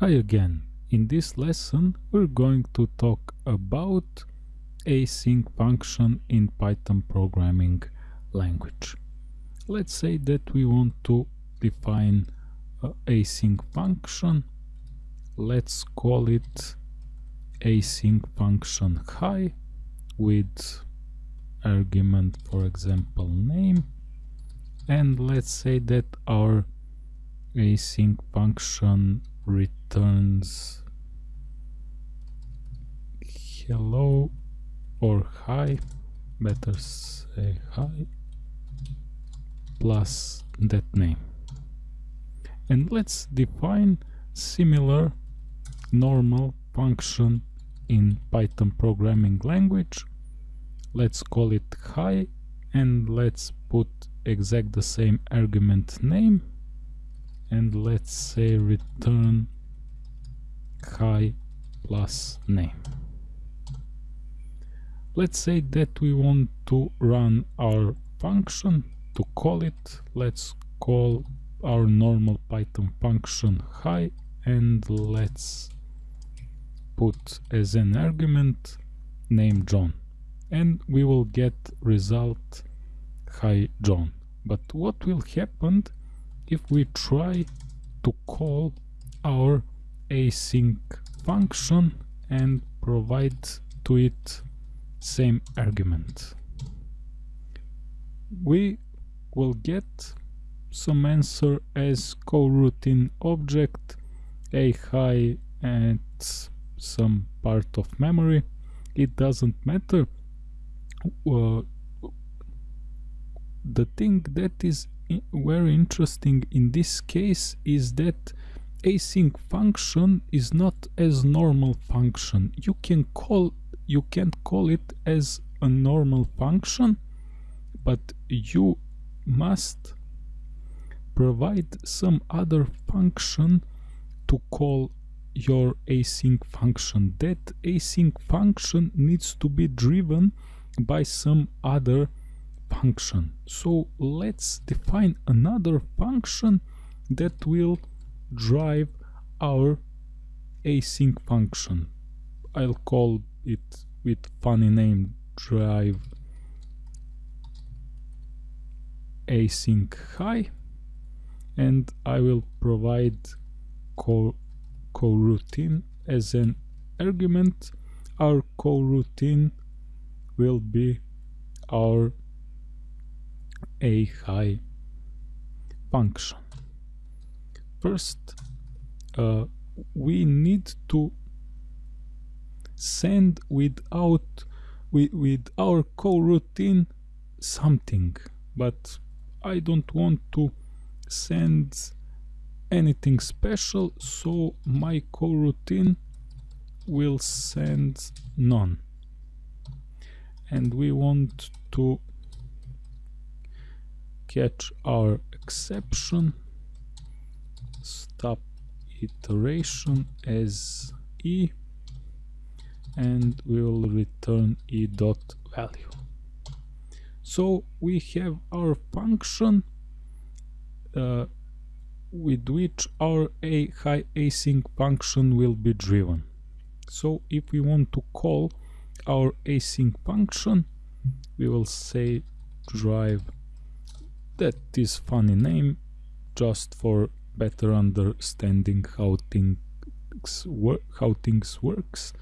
Hi again. In this lesson we're going to talk about async function in Python programming language. Let's say that we want to define a async function. Let's call it async function hi with argument for example name and let's say that our async function returns hello or hi better say hi plus that name. And let's define similar normal function in Python programming language. Let's call it hi and let's put exact the same argument name and let's say return hi plus name. Let's say that we want to run our function to call it. Let's call our normal python function hi and let's put as an argument name john. And we will get result hi john. But what will happen if we try to call our async function and provide to it same argument. We will get some answer as coroutine object a hi at some part of memory. It doesn't matter. Uh, the thing that is very interesting in this case is that async function is not as normal function. You can call you can call it as a normal function but you must provide some other function to call your async function. That async function needs to be driven by some other function. So let's define another function that will drive our async function. I'll call it with funny name drive async hi and i will provide call coroutine as an argument. Our coroutine will be our a hi function. First uh, we need to send without with, with our coroutine something but I don't want to send anything special so my coroutine will send none. And we want to catch our exception. Stop iteration as e. And we will return e dot value. So we have our function uh, with which our a hi async function will be driven. So if we want to call our async function we will say drive that is funny name just for better understanding how things work how things works.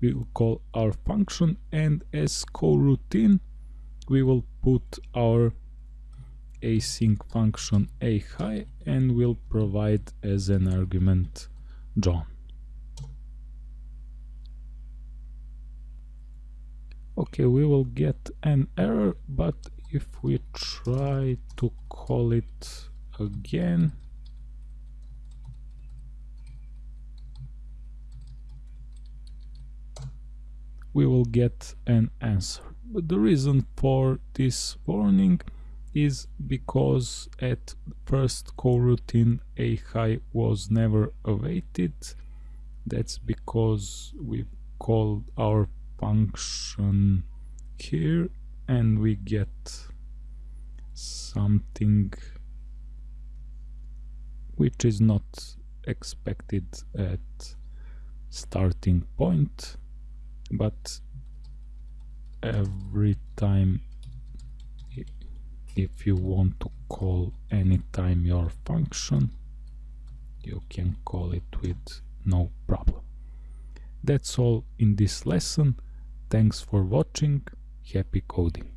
We will call our function and as coroutine we will put our async function a hi and will provide as an argument john. Okay we will get an error but if we try to call it again. We will get an answer. But the reason for this warning is because at first coroutine a hi was never awaited. That's because we called our function here and we get something which is not expected at starting point but every time if you want to call anytime your function you can call it with no problem. That's all in this lesson. Thanks for watching happy coding